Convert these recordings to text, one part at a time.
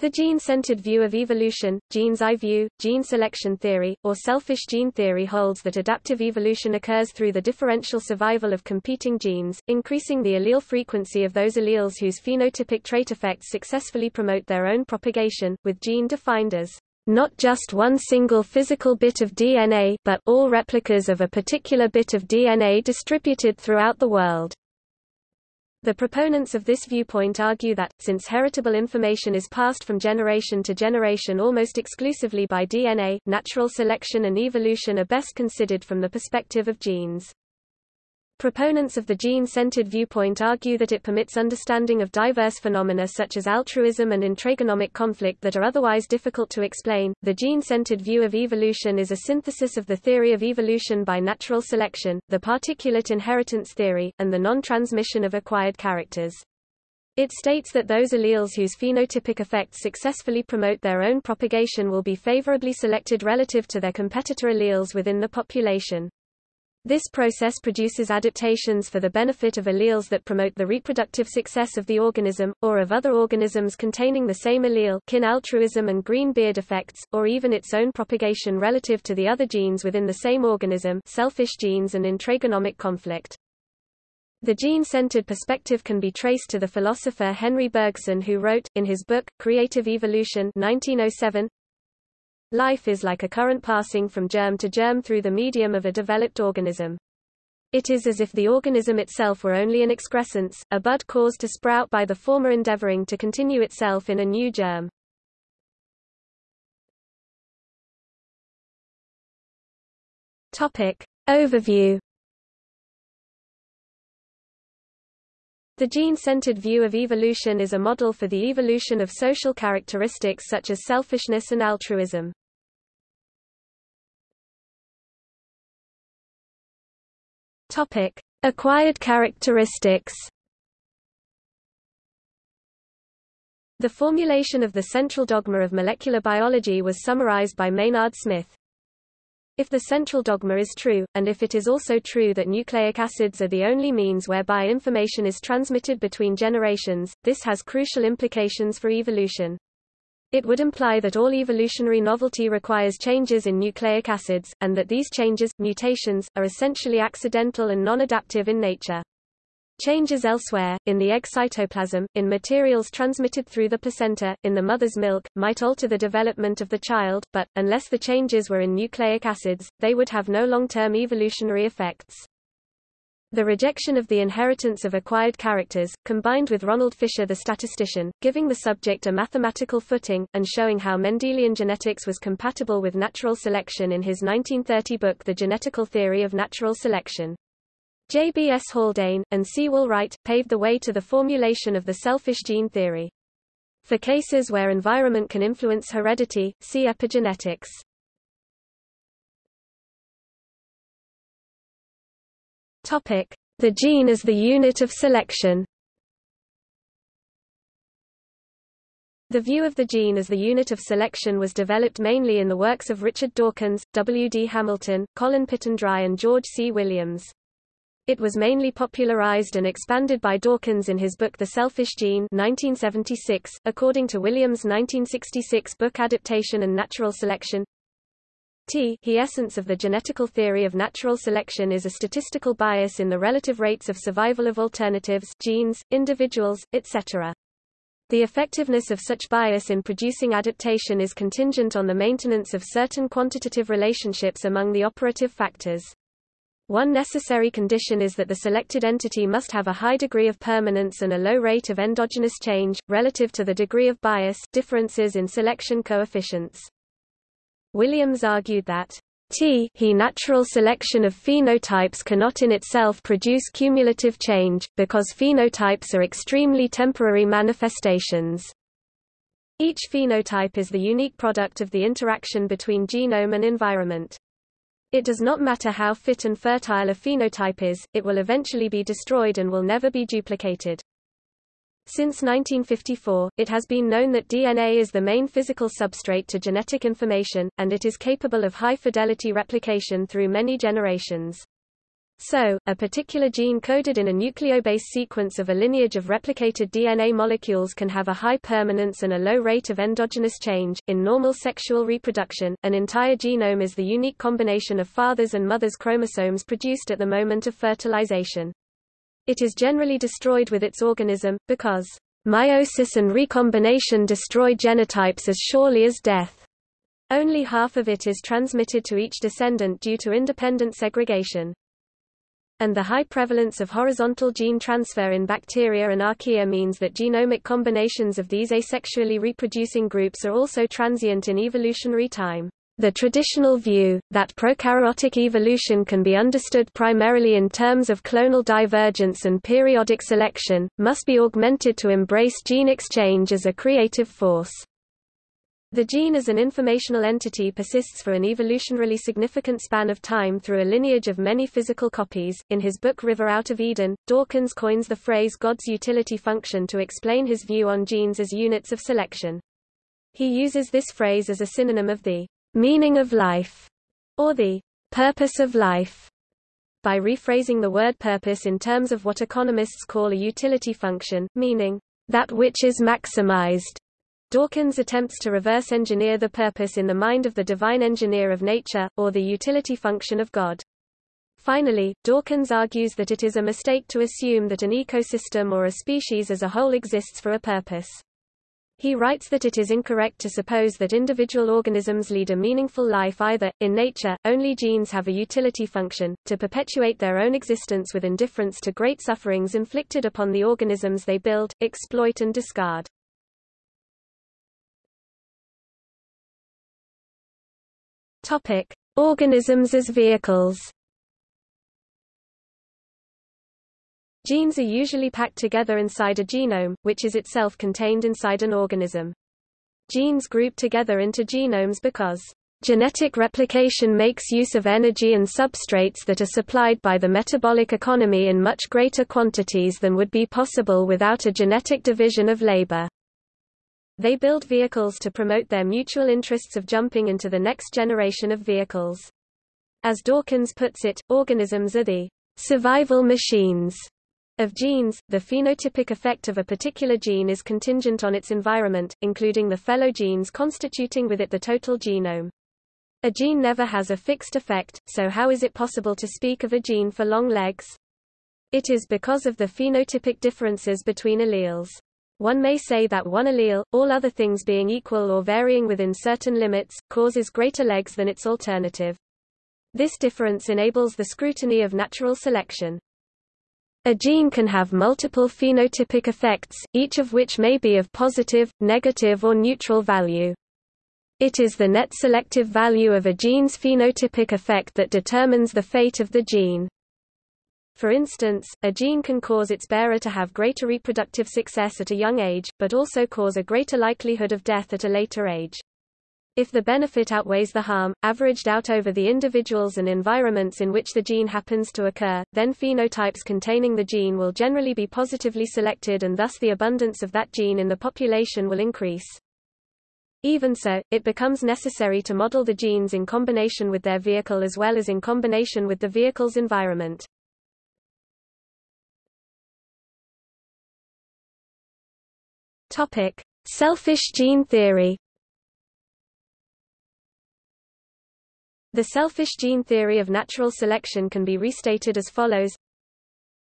The gene-centered view of evolution, gene's eye view, gene selection theory, or selfish gene theory holds that adaptive evolution occurs through the differential survival of competing genes, increasing the allele frequency of those alleles whose phenotypic trait effects successfully promote their own propagation, with gene defined as not just one single physical bit of DNA but all replicas of a particular bit of DNA distributed throughout the world. The proponents of this viewpoint argue that, since heritable information is passed from generation to generation almost exclusively by DNA, natural selection and evolution are best considered from the perspective of genes. Proponents of the gene-centered viewpoint argue that it permits understanding of diverse phenomena such as altruism and intragenomic conflict that are otherwise difficult to explain. The gene-centered view of evolution is a synthesis of the theory of evolution by natural selection, the particulate inheritance theory, and the non-transmission of acquired characters. It states that those alleles whose phenotypic effects successfully promote their own propagation will be favorably selected relative to their competitor alleles within the population. This process produces adaptations for the benefit of alleles that promote the reproductive success of the organism, or of other organisms containing the same allele kin altruism and green beard effects, or even its own propagation relative to the other genes within the same organism selfish genes and intragenomic conflict. The gene-centered perspective can be traced to the philosopher Henri Bergson who wrote, in his book, Creative Evolution 1907, Life is like a current passing from germ to germ through the medium of a developed organism. It is as if the organism itself were only an excrescence, a bud caused to sprout by the former endeavoring to continue itself in a new germ. Topic. Overview The gene-centered view of evolution is a model for the evolution of social characteristics such as selfishness and altruism. Topic: Acquired characteristics. The formulation of the central dogma of molecular biology was summarized by Maynard Smith. If the central dogma is true, and if it is also true that nucleic acids are the only means whereby information is transmitted between generations, this has crucial implications for evolution. It would imply that all evolutionary novelty requires changes in nucleic acids, and that these changes, mutations, are essentially accidental and non-adaptive in nature. Changes elsewhere, in the egg cytoplasm, in materials transmitted through the placenta, in the mother's milk, might alter the development of the child, but, unless the changes were in nucleic acids, they would have no long-term evolutionary effects. The rejection of the inheritance of acquired characters, combined with Ronald Fisher the statistician, giving the subject a mathematical footing, and showing how Mendelian genetics was compatible with natural selection in his 1930 book The Genetical Theory of Natural Selection. J. B. S. Haldane, and C. Wright, paved the way to the formulation of the selfish gene theory. For cases where environment can influence heredity, see epigenetics. The gene as the unit of selection. The view of the gene as the unit of selection was developed mainly in the works of Richard Dawkins, W. D. Hamilton, Colin Pittendrigh and George C. Williams. It was mainly popularized and expanded by Dawkins in his book The Selfish Gene 1976, according to Williams' 1966 book Adaptation and Natural Selection, T he essence of the genetical theory of natural selection is a statistical bias in the relative rates of survival of alternatives genes, individuals, etc. The effectiveness of such bias in producing adaptation is contingent on the maintenance of certain quantitative relationships among the operative factors. One necessary condition is that the selected entity must have a high degree of permanence and a low rate of endogenous change, relative to the degree of bias differences in selection coefficients. Williams argued that T he natural selection of phenotypes cannot in itself produce cumulative change, because phenotypes are extremely temporary manifestations. Each phenotype is the unique product of the interaction between genome and environment. It does not matter how fit and fertile a phenotype is, it will eventually be destroyed and will never be duplicated. Since 1954, it has been known that DNA is the main physical substrate to genetic information, and it is capable of high-fidelity replication through many generations. So, a particular gene coded in a nucleobase sequence of a lineage of replicated DNA molecules can have a high permanence and a low rate of endogenous change. In normal sexual reproduction, an entire genome is the unique combination of father's and mother's chromosomes produced at the moment of fertilization. It is generally destroyed with its organism, because meiosis and recombination destroy genotypes as surely as death. Only half of it is transmitted to each descendant due to independent segregation and the high prevalence of horizontal gene transfer in bacteria and archaea means that genomic combinations of these asexually reproducing groups are also transient in evolutionary time. The traditional view, that prokaryotic evolution can be understood primarily in terms of clonal divergence and periodic selection, must be augmented to embrace gene exchange as a creative force. The gene as an informational entity persists for an evolutionarily significant span of time through a lineage of many physical copies. In his book River Out of Eden, Dawkins coins the phrase God's utility function to explain his view on genes as units of selection. He uses this phrase as a synonym of the meaning of life or the purpose of life by rephrasing the word purpose in terms of what economists call a utility function, meaning that which is maximized Dawkins attempts to reverse engineer the purpose in the mind of the divine engineer of nature, or the utility function of God. Finally, Dawkins argues that it is a mistake to assume that an ecosystem or a species as a whole exists for a purpose. He writes that it is incorrect to suppose that individual organisms lead a meaningful life either. In nature, only genes have a utility function, to perpetuate their own existence with indifference to great sufferings inflicted upon the organisms they build, exploit and discard. Topic: Organisms as vehicles. Genes are usually packed together inside a genome, which is itself contained inside an organism. Genes group together into genomes because Genetic replication makes use of energy and substrates that are supplied by the metabolic economy in much greater quantities than would be possible without a genetic division of labor. They build vehicles to promote their mutual interests of jumping into the next generation of vehicles. As Dawkins puts it, organisms are the survival machines of genes. The phenotypic effect of a particular gene is contingent on its environment, including the fellow genes constituting with it the total genome. A gene never has a fixed effect, so how is it possible to speak of a gene for long legs? It is because of the phenotypic differences between alleles. One may say that one allele, all other things being equal or varying within certain limits, causes greater legs than its alternative. This difference enables the scrutiny of natural selection. A gene can have multiple phenotypic effects, each of which may be of positive, negative or neutral value. It is the net selective value of a gene's phenotypic effect that determines the fate of the gene. For instance, a gene can cause its bearer to have greater reproductive success at a young age, but also cause a greater likelihood of death at a later age. If the benefit outweighs the harm, averaged out over the individuals and environments in which the gene happens to occur, then phenotypes containing the gene will generally be positively selected and thus the abundance of that gene in the population will increase. Even so, it becomes necessary to model the genes in combination with their vehicle as well as in combination with the vehicle's environment. Topic: Selfish gene theory. The selfish gene theory of natural selection can be restated as follows.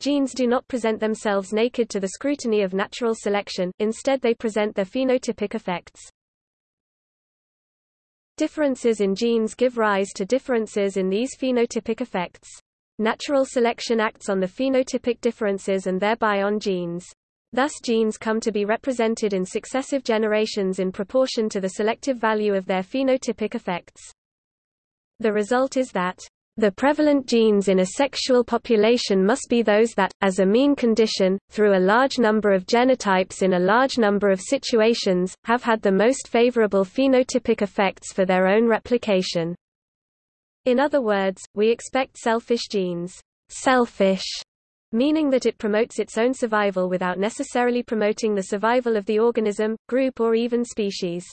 Genes do not present themselves naked to the scrutiny of natural selection, instead they present their phenotypic effects. Differences in genes give rise to differences in these phenotypic effects. Natural selection acts on the phenotypic differences and thereby on genes. Thus genes come to be represented in successive generations in proportion to the selective value of their phenotypic effects. The result is that the prevalent genes in a sexual population must be those that, as a mean condition, through a large number of genotypes in a large number of situations, have had the most favorable phenotypic effects for their own replication. In other words, we expect selfish genes selfish meaning that it promotes its own survival without necessarily promoting the survival of the organism, group or even species.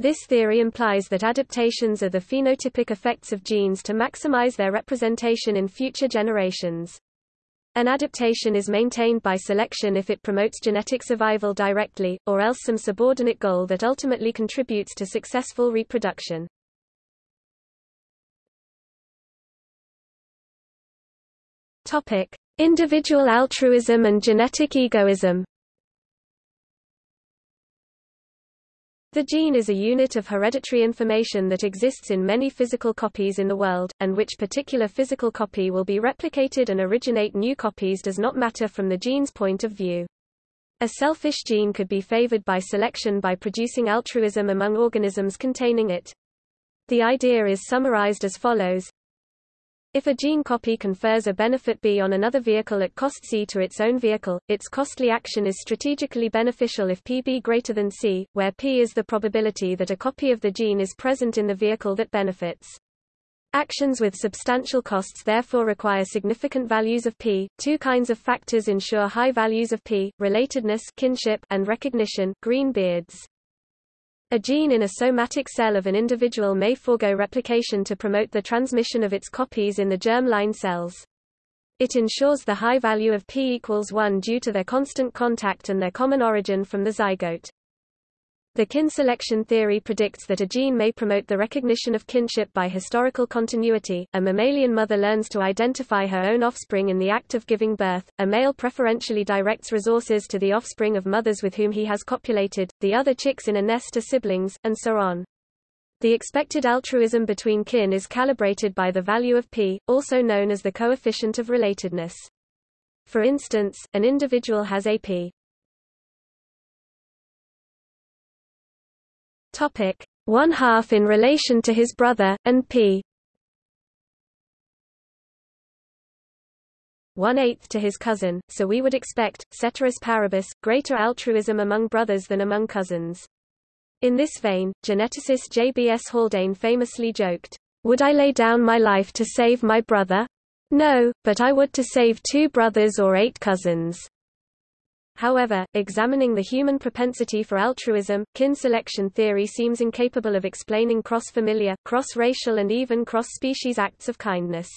This theory implies that adaptations are the phenotypic effects of genes to maximize their representation in future generations. An adaptation is maintained by selection if it promotes genetic survival directly, or else some subordinate goal that ultimately contributes to successful reproduction. Topic: Individual altruism and genetic egoism. The gene is a unit of hereditary information that exists in many physical copies in the world, and which particular physical copy will be replicated and originate new copies does not matter from the gene's point of view. A selfish gene could be favored by selection by producing altruism among organisms containing it. The idea is summarized as follows. If a gene copy confers a benefit B on another vehicle at cost C to its own vehicle, its costly action is strategically beneficial if PB greater than C, where P is the probability that a copy of the gene is present in the vehicle that benefits. Actions with substantial costs therefore require significant values of P. Two kinds of factors ensure high values of P, relatedness kinship and recognition green beards. A gene in a somatic cell of an individual may forego replication to promote the transmission of its copies in the germ-line cells. It ensures the high value of P equals 1 due to their constant contact and their common origin from the zygote. The kin selection theory predicts that a gene may promote the recognition of kinship by historical continuity. A mammalian mother learns to identify her own offspring in the act of giving birth. A male preferentially directs resources to the offspring of mothers with whom he has copulated, the other chicks in a nest are siblings, and so on. The expected altruism between kin is calibrated by the value of p, also known as the coefficient of relatedness. For instance, an individual has a p Topic: one half in relation to his brother, and p. one-eighth to his cousin, so we would expect, ceteris paribus, greater altruism among brothers than among cousins. In this vein, geneticist J.B.S. Haldane famously joked, Would I lay down my life to save my brother? No, but I would to save two brothers or eight cousins. However, examining the human propensity for altruism, kin selection theory seems incapable of explaining cross-familiar, cross-racial and even cross-species acts of kindness.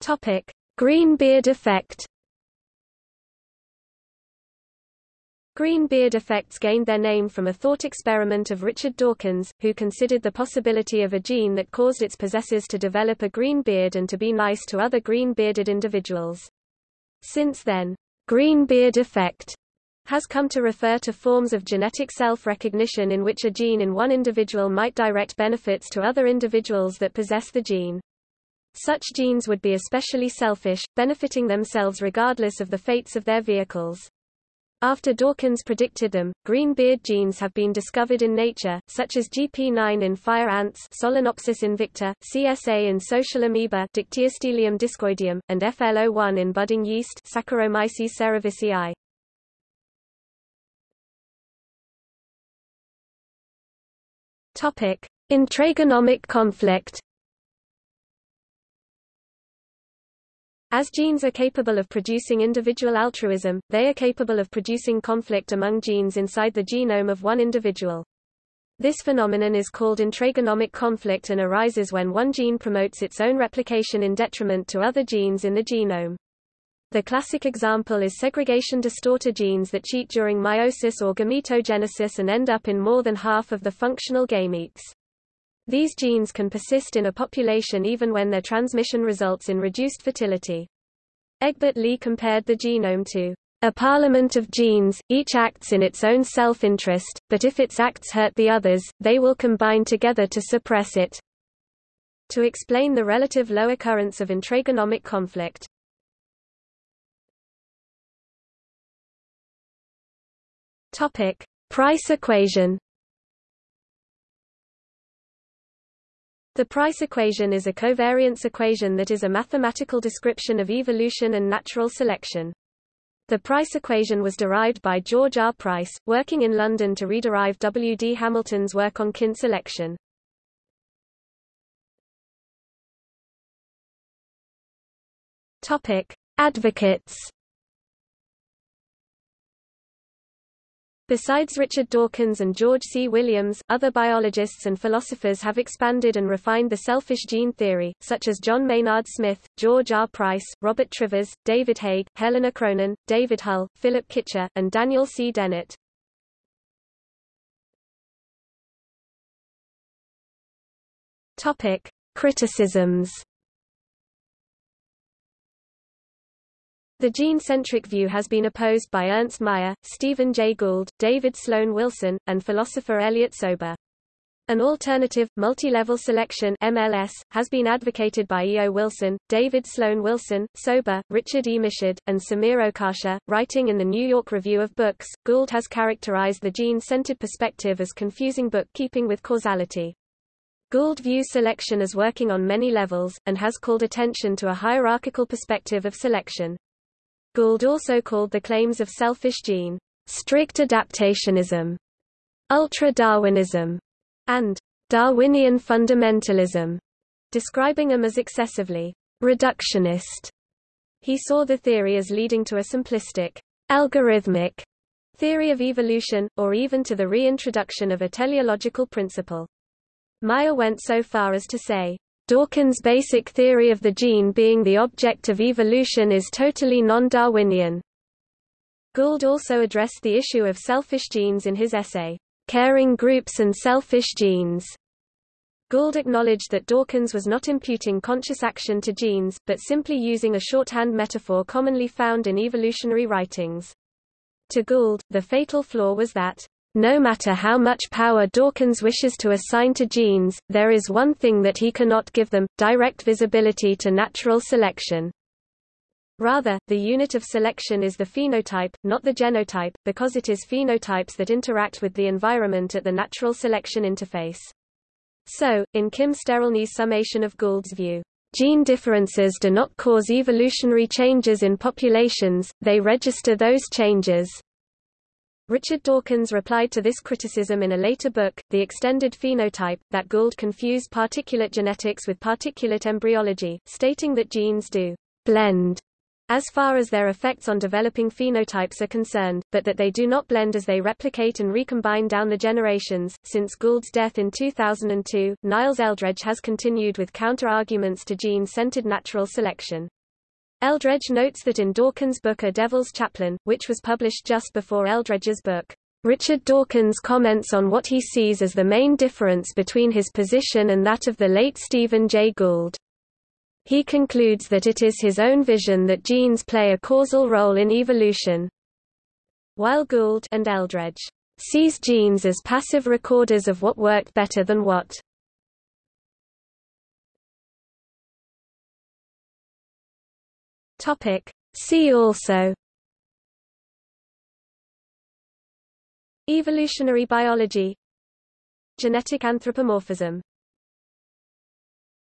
Topic: Green beard effect. Green beard effects gained their name from a thought experiment of Richard Dawkins, who considered the possibility of a gene that caused its possessors to develop a green beard and to be nice to other green-bearded individuals. Since then, green beard effect has come to refer to forms of genetic self-recognition in which a gene in one individual might direct benefits to other individuals that possess the gene. Such genes would be especially selfish, benefiting themselves regardless of the fates of their vehicles. After Dawkins predicted them, green beard genes have been discovered in nature, such as GP9 in fire ants Solenopsis invicta, CSA in social amoeba Dictyostelium discoideum, and FLO1 in budding yeast Saccharomyces cerevisiae. Topic: Intragenomic conflict As genes are capable of producing individual altruism, they are capable of producing conflict among genes inside the genome of one individual. This phenomenon is called intragenomic conflict and arises when one gene promotes its own replication in detriment to other genes in the genome. The classic example is segregation distorter genes that cheat during meiosis or gametogenesis and end up in more than half of the functional gametes. These genes can persist in a population even when their transmission results in reduced fertility. Egbert Leigh compared the genome to a parliament of genes, each acts in its own self-interest, but if its acts hurt the others, they will combine together to suppress it. To explain the relative low occurrence of intragenomic conflict. Topic: Price equation The price equation is a covariance equation that is a mathematical description of evolution and natural selection. The price equation was derived by George R. Price, working in London to rederive W. D. Hamilton's work on kin selection. Topic: Advocates Besides Richard Dawkins and George C. Williams, other biologists and philosophers have expanded and refined the selfish gene theory, such as John Maynard Smith, George R. Price, Robert Trivers, David Haig, Helena Cronin, David Hull, Philip Kitcher, and Daniel C. Dennett. Topic: Criticisms. The gene-centric view has been opposed by Ernst Mayr, Stephen Jay Gould, David Sloan Wilson, and philosopher Elliot Sober. An alternative, multi-level selection MLS, has been advocated by E. O. Wilson, David Sloan Wilson, Sober, Richard E. Michod, and Samir Okasha. Writing in the New York Review of Books, Gould has characterized the gene-centered perspective as confusing bookkeeping with causality. Gould views selection as working on many levels, and has called attention to a hierarchical perspective of selection. Gould also called the claims of selfish gene, strict adaptationism, ultra-Darwinism, and Darwinian fundamentalism, describing them as excessively reductionist. He saw the theory as leading to a simplistic, algorithmic theory of evolution, or even to the reintroduction of a teleological principle. Mayr went so far as to say, Dawkins' basic theory of the gene being the object of evolution is totally non-Darwinian. Gould also addressed the issue of selfish genes in his essay, Caring Groups and Selfish Genes. Gould acknowledged that Dawkins was not imputing conscious action to genes, but simply using a shorthand metaphor commonly found in evolutionary writings. To Gould, the fatal flaw was that no matter how much power Dawkins wishes to assign to genes, there is one thing that he cannot give them, direct visibility to natural selection. Rather, the unit of selection is the phenotype, not the genotype, because it is phenotypes that interact with the environment at the natural selection interface. So, in Kim Sterelny's summation of Gould's view, gene differences do not cause evolutionary changes in populations, they register those changes. Richard Dawkins replied to this criticism in a later book, The Extended Phenotype, that Gould confused particulate genetics with particulate embryology, stating that genes do blend as far as their effects on developing phenotypes are concerned, but that they do not blend as they replicate and recombine down the generations. Since Gould's death in 2002, Niles Eldredge has continued with counter-arguments to gene-centered natural selection. Eldredge notes that in Dawkins' book A Devil's Chaplain, which was published just before Eldredge's book, Richard Dawkins comments on what he sees as the main difference between his position and that of the late Stephen Jay Gould. He concludes that it is his own vision that genes play a causal role in evolution. While Gould and Eldredge sees genes as passive recorders of what worked better than what Topic. See also. Evolutionary biology. Genetic anthropomorphism